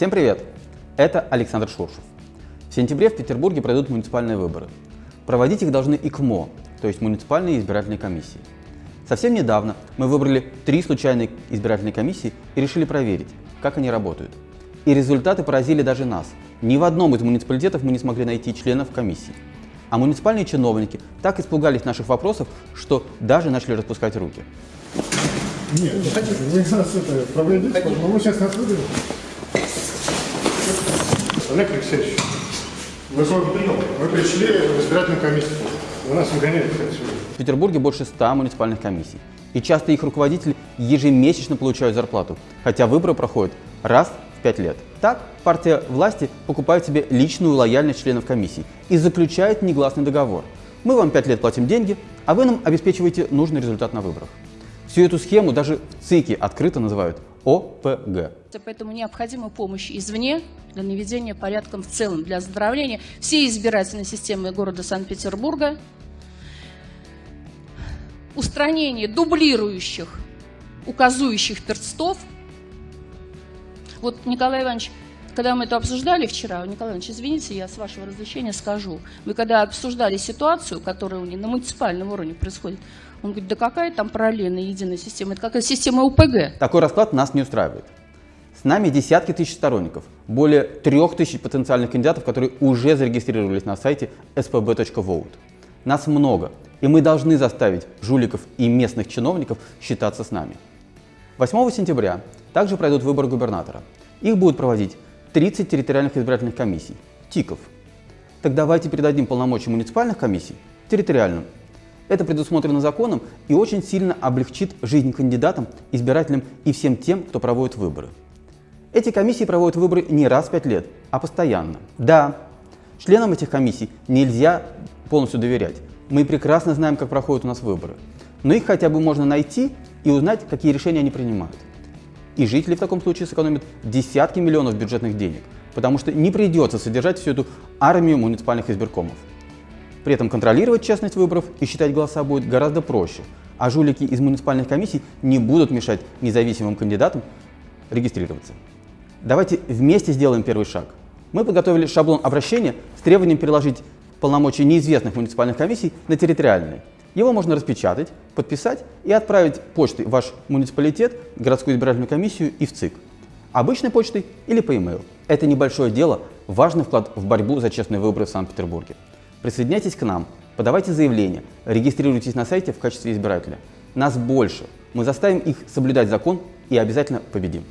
Всем привет! Это Александр Шуршев. В сентябре в Петербурге пройдут муниципальные выборы. Проводить их должны ИКМО, то есть муниципальные избирательные комиссии. Совсем недавно мы выбрали три случайные избирательные комиссии и решили проверить, как они работают. И результаты поразили даже нас. Ни в одном из муниципалитетов мы не смогли найти членов комиссии. А муниципальные чиновники так испугались наших вопросов, что даже начали распускать руки. Нет, не хотите, вы нас это проведите, но мы сейчас нас. Олег Алексеевич, вы, вы пришли в избирательную комиссию. Вы нас выгоняете отсюда. В Петербурге больше 100 муниципальных комиссий. И часто их руководители ежемесячно получают зарплату, хотя выборы проходят раз в 5 лет. Так, партия власти покупает себе личную лояльность членов комиссии и заключает негласный договор. Мы вам 5 лет платим деньги, а вы нам обеспечиваете нужный результат на выборах. Всю эту схему даже в ЦИКе открыто называют ОПГ. Поэтому необходима помощь извне для наведения порядка в целом, для оздоровления всей избирательной системы города Санкт-Петербурга, устранение дублирующих, указующих перстов. Вот, Николай Иванович, когда мы это обсуждали вчера, Николай Иванович, извините, я с вашего разрешения скажу. Мы когда обсуждали ситуацию, которая у них на муниципальном уровне происходит, он говорит, да какая там параллельная единая система, это какая система УПГ. Такой расклад нас не устраивает. С нами десятки тысяч сторонников, более трех тысяч потенциальных кандидатов, которые уже зарегистрировались на сайте spb.vote. Нас много, и мы должны заставить жуликов и местных чиновников считаться с нами. 8 сентября также пройдут выборы губернатора. Их будут проводить 30 территориальных избирательных комиссий, ТИКов. Так давайте передадим полномочия муниципальных комиссий территориальным. Это предусмотрено законом и очень сильно облегчит жизнь кандидатам, избирателям и всем тем, кто проводит выборы. Эти комиссии проводят выборы не раз в пять лет, а постоянно. Да, членам этих комиссий нельзя полностью доверять. Мы прекрасно знаем, как проходят у нас выборы. Но их хотя бы можно найти и узнать, какие решения они принимают. И жители в таком случае сэкономят десятки миллионов бюджетных денег, потому что не придется содержать всю эту армию муниципальных избиркомов. При этом контролировать честность выборов и считать голоса будет гораздо проще, а жулики из муниципальных комиссий не будут мешать независимым кандидатам регистрироваться. Давайте вместе сделаем первый шаг. Мы подготовили шаблон обращения с требованием переложить полномочия неизвестных муниципальных комиссий на территориальные. Его можно распечатать, подписать и отправить почтой в ваш муниципалитет, городскую избирательную комиссию и в ЦИК. Обычной почтой или по e-mail. Это небольшое дело, важный вклад в борьбу за честные выборы в Санкт-Петербурге. Присоединяйтесь к нам, подавайте заявление, регистрируйтесь на сайте в качестве избирателя. Нас больше. Мы заставим их соблюдать закон и обязательно победим.